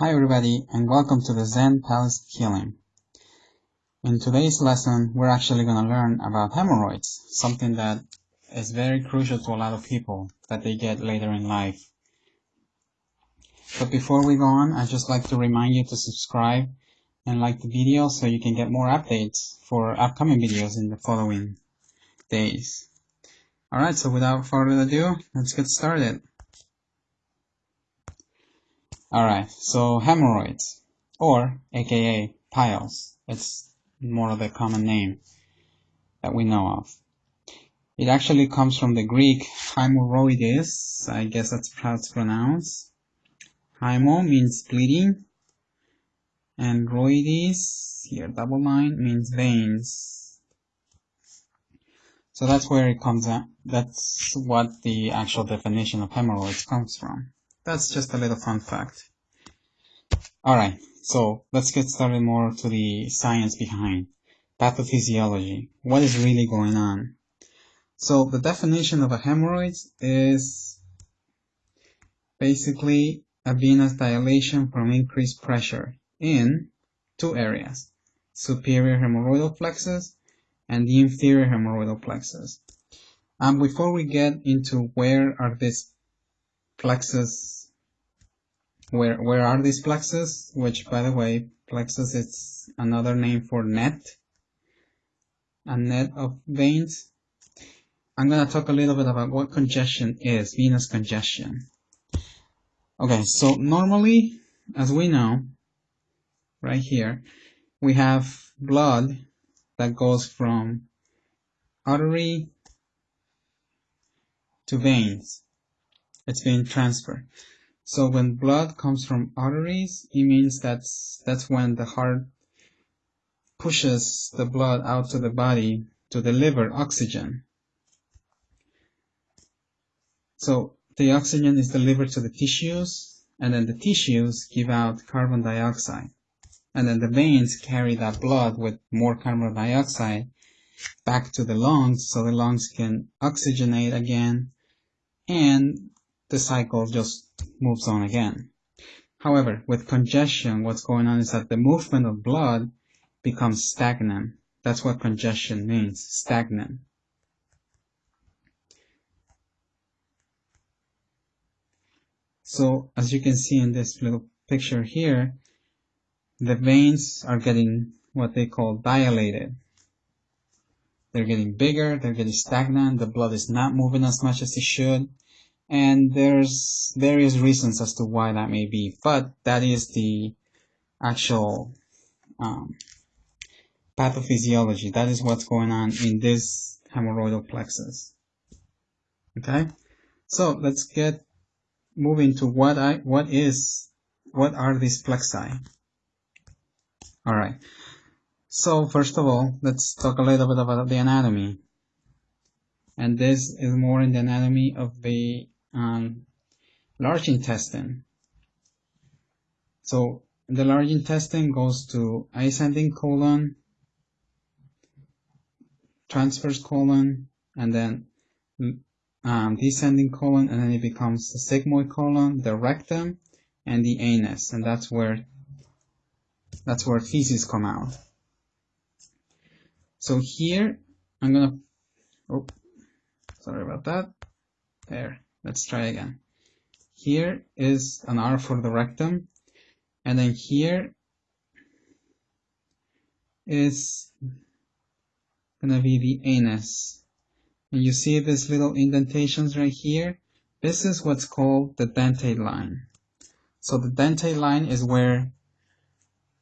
Hi everybody and welcome to the Zen Palace Healing. In today's lesson, we're actually going to learn about hemorrhoids, something that is very crucial to a lot of people that they get later in life. But before we go on, I'd just like to remind you to subscribe and like the video so you can get more updates for upcoming videos in the following days. Alright, so without further ado, let's get started. Alright, so hemorrhoids, or aka piles, it's more of a common name that we know of. It actually comes from the Greek hemorrhoides, I guess that's how it's pronounced. Hymo means bleeding, and roides, here double line, means veins. So that's where it comes at, that's what the actual definition of hemorrhoids comes from. That's just a little fun fact. Alright, so let's get started more to the science behind pathophysiology. What is really going on? So the definition of a hemorrhoid is basically a venous dilation from increased pressure in two areas, superior hemorrhoidal plexus and the inferior hemorrhoidal plexus. And before we get into where are these plexus where where are these plexus? Which by the way plexus is another name for net. A net of veins. I'm gonna talk a little bit about what congestion is venous congestion. Okay so normally as we know right here we have blood that goes from artery to veins. It's being transferred so when blood comes from arteries, it means that's that's when the heart pushes the blood out to the body to deliver oxygen. So the oxygen is delivered to the tissues, and then the tissues give out carbon dioxide. And then the veins carry that blood with more carbon dioxide back to the lungs so the lungs can oxygenate again and the cycle just moves on again. However, with congestion, what's going on is that the movement of blood becomes stagnant. That's what congestion means, stagnant. So, as you can see in this little picture here, the veins are getting what they call dilated. They're getting bigger, they're getting stagnant, the blood is not moving as much as it should, and there's various reasons as to why that may be, but that is the actual um, pathophysiology. That is what's going on in this hemorrhoidal plexus. Okay, so let's get moving to what I what is what are these plexi. All right. So first of all, let's talk a little bit about the anatomy. And this is more in the anatomy of the um, large intestine. So the large intestine goes to ascending colon, transverse colon, and then um, descending colon, and then it becomes the sigmoid colon, the rectum, and the anus, and that's where that's where feces come out. So here I'm gonna, oh, sorry about that. There. Let's try again. Here is an R for the rectum, and then here is gonna be the anus. And you see these little indentations right here? This is what's called the dentate line. So the dentate line is where,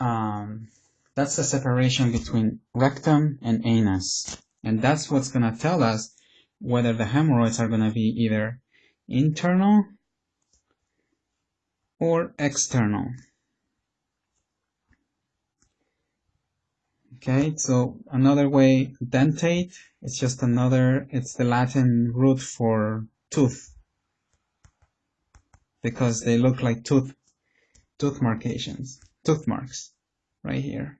um, that's the separation between rectum and anus. And that's what's gonna tell us whether the hemorrhoids are gonna be either internal or external. Okay, so another way, dentate, it's just another, it's the Latin root for tooth. Because they look like tooth, tooth markations, tooth marks, right here.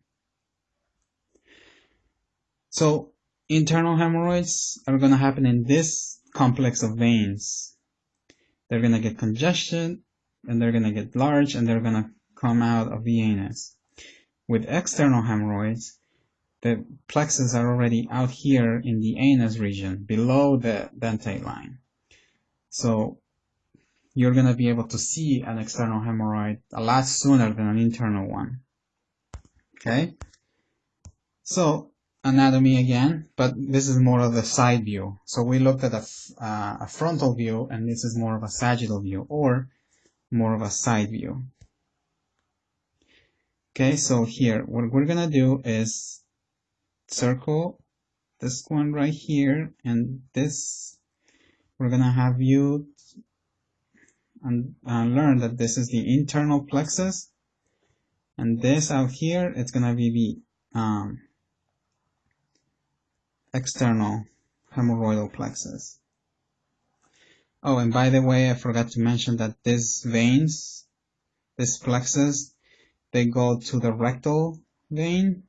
So, internal hemorrhoids are going to happen in this complex of veins they're going to get congestion and they're going to get large and they're going to come out of the anus. With external hemorrhoids, the plexus are already out here in the anus region, below the dentate line. So you're going to be able to see an external hemorrhoid a lot sooner than an internal one. Okay? So, anatomy again, but this is more of the side view. So we looked at a, uh, a frontal view, and this is more of a sagittal view, or more of a side view. Okay, so here, what we're gonna do is circle this one right here, and this, we're gonna have you and uh, learn that this is the internal plexus, and this out here, it's gonna be the um, external hemorrhoidal plexus. Oh, and by the way, I forgot to mention that these veins, this plexus, they go to the rectal vein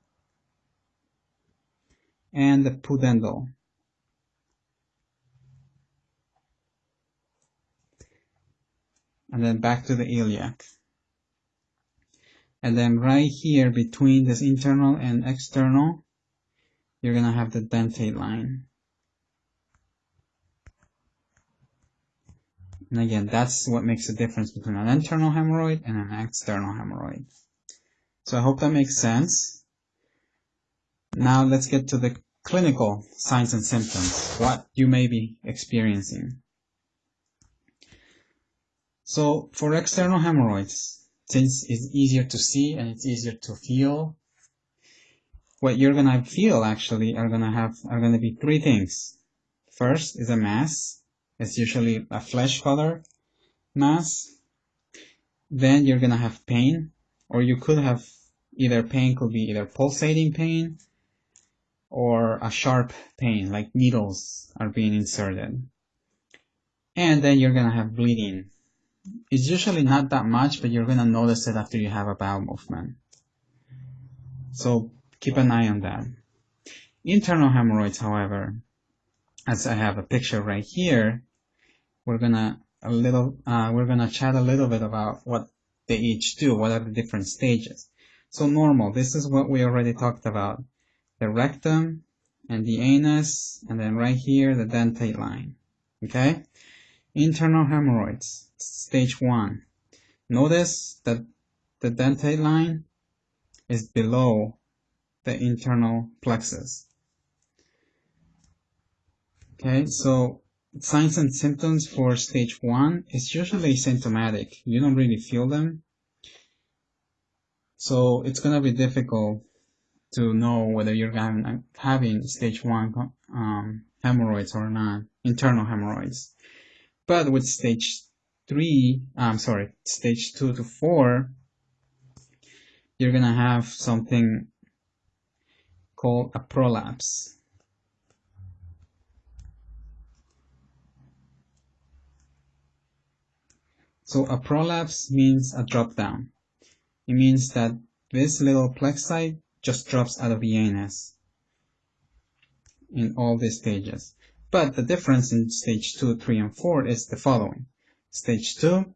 and the pudendal. And then back to the iliac. And then right here between this internal and external, you're going to have the dentate line. And again, that's what makes the difference between an internal hemorrhoid and an external hemorrhoid. So I hope that makes sense. Now let's get to the clinical signs and symptoms, what you may be experiencing. So for external hemorrhoids, since it's easier to see and it's easier to feel, what you're gonna feel actually are gonna have are gonna be three things. First is a mass. It's usually a flesh color mass. Then you're gonna have pain, or you could have either pain could be either pulsating pain or a sharp pain, like needles are being inserted. And then you're gonna have bleeding. It's usually not that much, but you're gonna notice it after you have a bowel movement. So keep an eye on that. Internal hemorrhoids, however, as I have a picture right here, we're gonna a little uh, we're gonna chat a little bit about what they each do, what are the different stages. So normal, this is what we already talked about. The rectum and the anus, and then right here, the dentate line. Okay? Internal hemorrhoids, stage one. Notice that the dentate line is below the internal plexus. Okay, so signs and symptoms for stage one is usually symptomatic. You don't really feel them. So it's going to be difficult to know whether you're having, having stage one um, hemorrhoids or not, internal hemorrhoids. But with stage three, I'm sorry, stage two to four, you're going to have something called a prolapse. So a prolapse means a drop down. It means that this little plexi just drops out of the anus in all these stages. But the difference in stage 2, 3, and 4 is the following. Stage 2,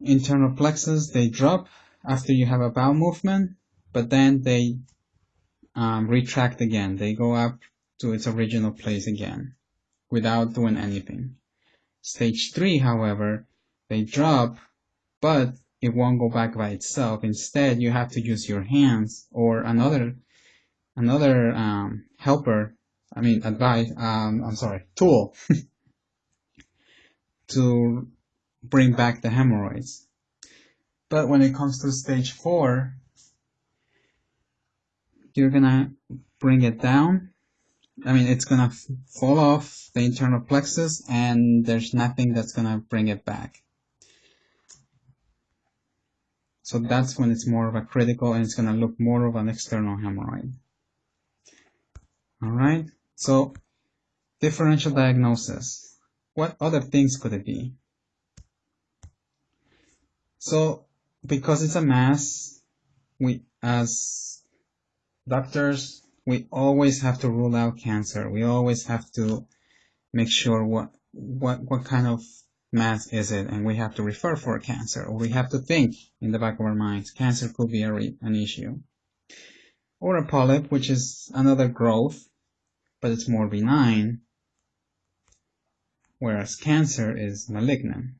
internal plexus, they drop after you have a bowel movement, but then they um, retract again. They go up to its original place again without doing anything. Stage 3, however, they drop, but it won't go back by itself. Instead, you have to use your hands or another another um, helper, I mean advice, um, I'm sorry, tool to bring back the hemorrhoids. But when it comes to stage 4, you're gonna bring it down. I mean, it's gonna fall off the internal plexus and there's nothing that's gonna bring it back. So that's when it's more of a critical and it's gonna look more of an external hemorrhoid. Alright, so differential diagnosis. What other things could it be? So because it's a mass, we as doctors, we always have to rule out cancer. We always have to make sure what what what kind of mass is it, and we have to refer for cancer, or we have to think in the back of our minds, cancer could be a an issue. Or a polyp, which is another growth, but it's more benign, whereas cancer is malignant.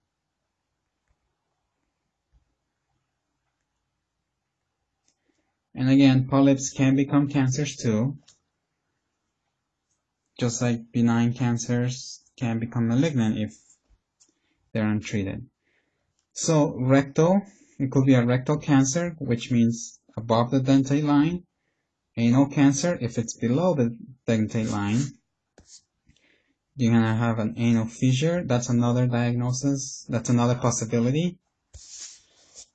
And again, polyps can become cancers too, just like benign cancers can become malignant if they're untreated. So rectal, it could be a rectal cancer, which means above the dentate line. Anal cancer, if it's below the dentate line, you're gonna have an anal fissure. That's another diagnosis. That's another possibility,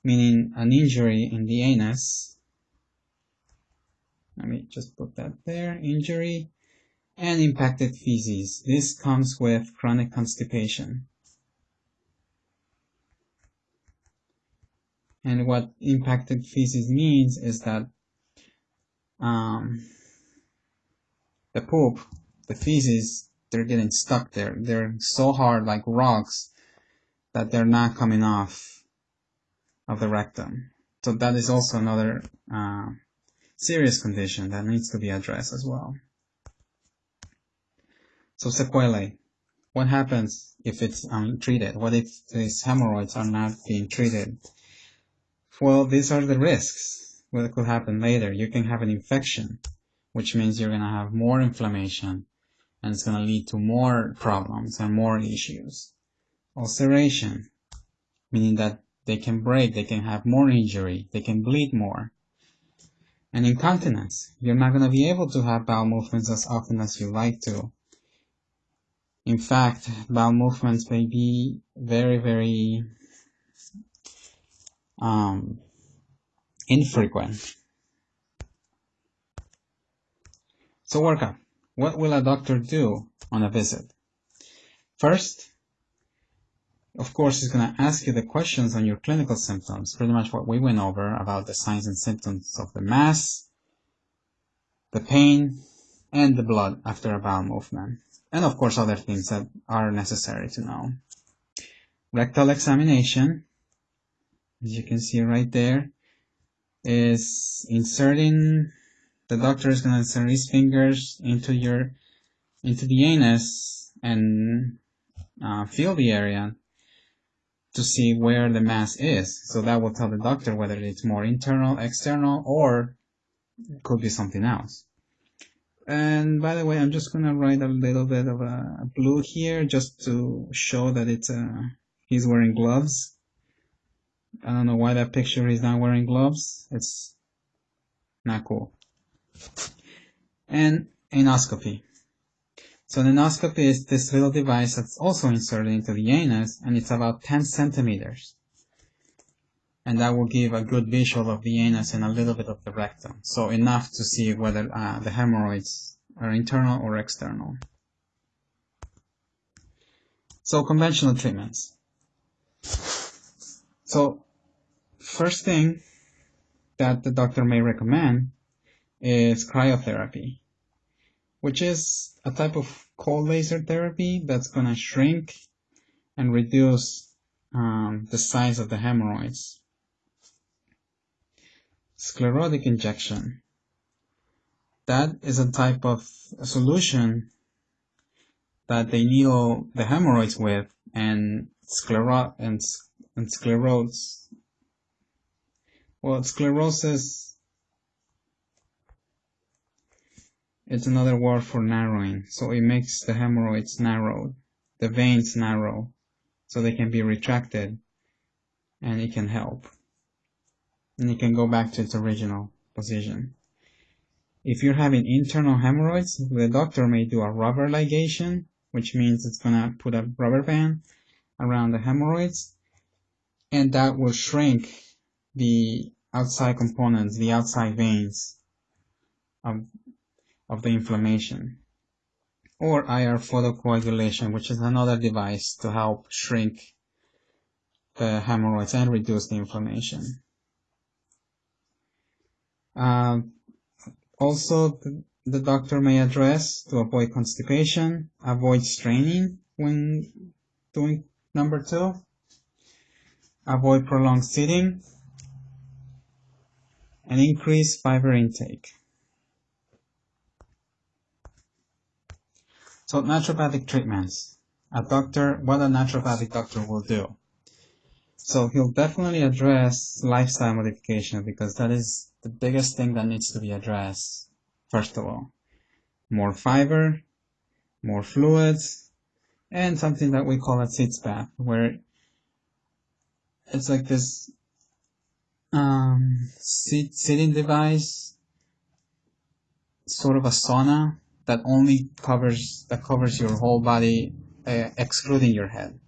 meaning an injury in the anus. Let me just put that there. Injury and impacted feces. This comes with chronic constipation. And what impacted feces means is that um, the poop, the feces, they're getting stuck there. They're so hard like rocks that they're not coming off of the rectum. So that is also another uh, serious condition that needs to be addressed as well. So sequelae. What happens if it's untreated? What if these hemorrhoids are not being treated? Well, these are the risks. What could happen later? You can have an infection, which means you're going to have more inflammation, and it's going to lead to more problems and more issues. Ulceration, meaning that they can break, they can have more injury, they can bleed more. And incontinence, you're not going to be able to have bowel movements as often as you like to. In fact, bowel movements may be very, very um, infrequent. So workup. What will a doctor do on a visit? First, of course, he's going to ask you the questions on your clinical symptoms, pretty much what we went over about the signs and symptoms of the mass, the pain, and the blood after a bowel movement. And of course, other things that are necessary to know. Rectal examination as you can see right there, is inserting, the doctor is going to insert his fingers into your, into the anus and uh, feel the area to see where the mass is. So that will tell the doctor whether it's more internal, external, or could be something else. And by the way, I'm just gonna write a little bit of a blue here just to show that it's uh, he's wearing gloves. I don't know why that picture is not wearing gloves. It's not cool. And anoscopy. So an anoscopy is this little device that's also inserted into the anus and it's about 10 centimeters. And that will give a good visual of the anus and a little bit of the rectum. So enough to see whether uh, the hemorrhoids are internal or external. So conventional treatments. So first thing that the doctor may recommend is cryotherapy, which is a type of cold laser therapy that's going to shrink and reduce um, the size of the hemorrhoids. Sclerotic injection. That is a type of solution that they needle the hemorrhoids with and sclero and and sclerose. Well, sclerosis it's another word for narrowing. So it makes the hemorrhoids narrowed, the veins narrow, so they can be retracted, and it can help. And it can go back to its original position. If you're having internal hemorrhoids, the doctor may do a rubber ligation, which means it's gonna put a rubber band around the hemorrhoids and that will shrink the outside components, the outside veins of, of the inflammation. Or IR photocoagulation, which is another device to help shrink the hemorrhoids and reduce the inflammation. Uh, also, the, the doctor may address to avoid constipation, avoid straining when doing Number two, avoid prolonged sitting and increase fiber intake. So naturopathic treatments. A doctor, what a naturopathic doctor will do. So he'll definitely address lifestyle modification because that is the biggest thing that needs to be addressed. First of all, more fiber, more fluids, and something that we call a sitz bath, where it's like this um, sit, sitting device, sort of a sauna that only covers that covers your whole body, uh, excluding your head.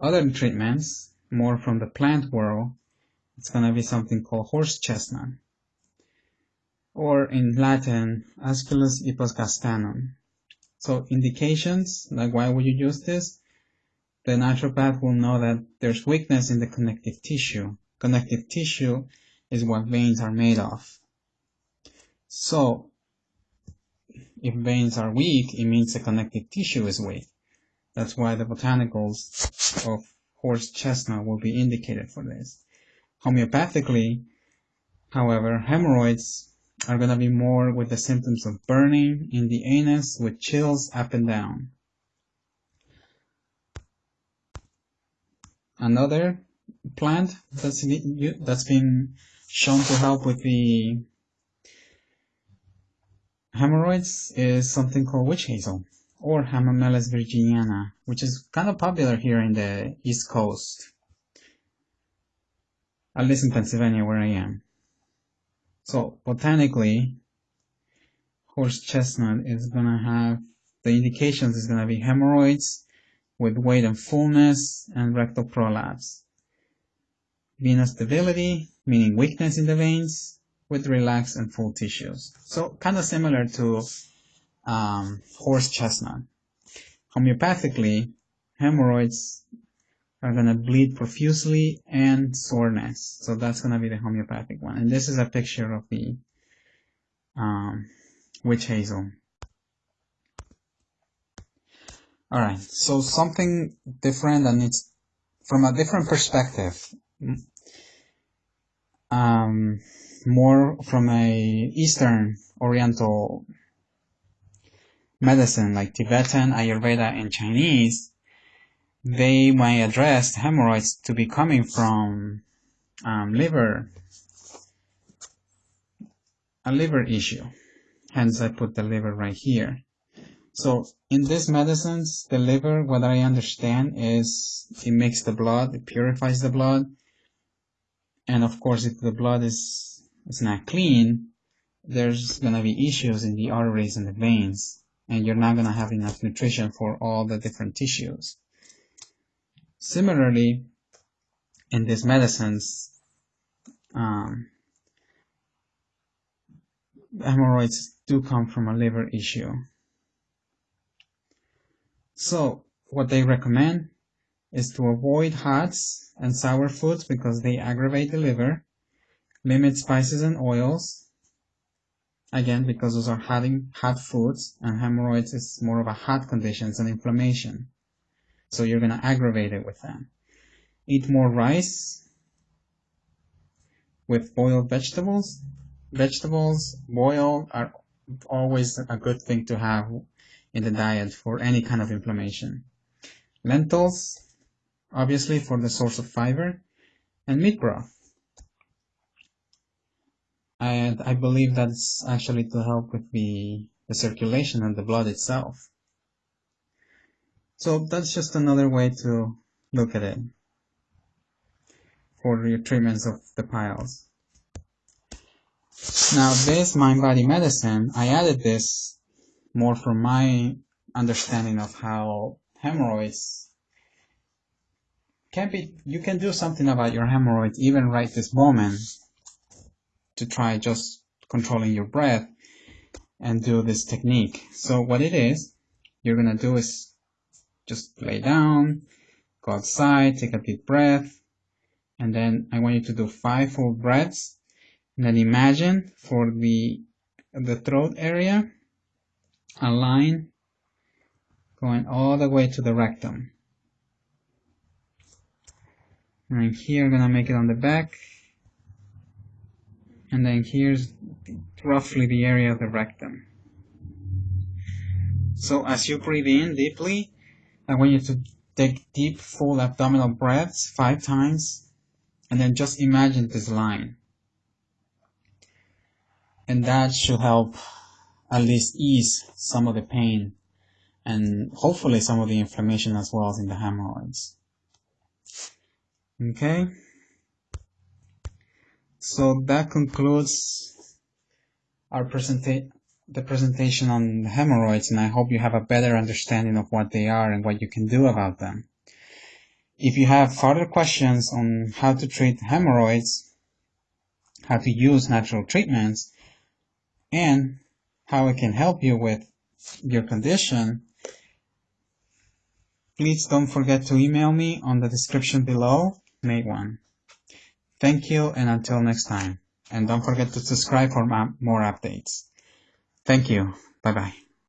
Other treatments, more from the plant world, it's gonna be something called horse chestnut or in Latin, Aesculus hippocastanum. So indications, like why would you use this? The naturopath will know that there's weakness in the connective tissue. Connective tissue is what veins are made of. So, if veins are weak, it means the connective tissue is weak. That's why the botanicals of horse chestnut will be indicated for this. Homeopathically, however, hemorrhoids are going to be more with the symptoms of burning in the anus with chills up and down. Another plant that's, that's been shown to help with the hemorrhoids is something called witch hazel or Hamamelis virginiana, which is kind of popular here in the East Coast, at least in Pennsylvania where I am. So botanically, horse chestnut is gonna have the indications is gonna be hemorrhoids with weight and fullness and rectal prolapse. Venous debility, meaning weakness in the veins, with relaxed and full tissues. So kind of similar to um, horse chestnut. Homeopathically, hemorrhoids are going to bleed profusely and soreness. So that's going to be the homeopathic one. And this is a picture of the um, witch hazel. Alright, so something different and it's from a different perspective. Um, more from a Eastern Oriental medicine like Tibetan, Ayurveda, and Chinese they might address hemorrhoids to be coming from um, liver, a liver issue. Hence, I put the liver right here. So in these medicines, the liver, what I understand is it makes the blood, it purifies the blood. And of course, if the blood is, is not clean, there's to be issues in the arteries and the veins. And you're not to have enough nutrition for all the different tissues. Similarly, in these medicines, um, hemorrhoids do come from a liver issue. So, what they recommend is to avoid hot and sour foods because they aggravate the liver, limit spices and oils, again because those are hot, hot foods and hemorrhoids is more of a hot conditions and inflammation. So you're going to aggravate it with that. Eat more rice with boiled vegetables. Vegetables boiled are always a good thing to have in the diet for any kind of inflammation. Lentils, obviously for the source of fiber, and meat broth. And I believe that's actually to help with the, the circulation and the blood itself. So that's just another way to look at it for your treatments of the piles. Now this mind-body medicine, I added this more from my understanding of how hemorrhoids can be, you can do something about your hemorrhoids even right this moment to try just controlling your breath and do this technique. So what it is, you're gonna do is just lay down, go outside, take a deep breath, and then I want you to do five full breaths. And then imagine for the, the throat area, a line going all the way to the rectum. And here I'm gonna make it on the back. And then here's roughly the area of the rectum. So as you breathe in deeply, I want you to take deep, full abdominal breaths five times, and then just imagine this line. And that should help at least ease some of the pain and hopefully some of the inflammation as well as in the hemorrhoids. Okay? So that concludes our presentation the presentation on hemorrhoids and I hope you have a better understanding of what they are and what you can do about them. If you have further questions on how to treat hemorrhoids, how to use natural treatments, and how it can help you with your condition, please don't forget to email me on the description below, May 1. Thank you and until next time. And don't forget to subscribe for more updates. Thank you. Bye bye.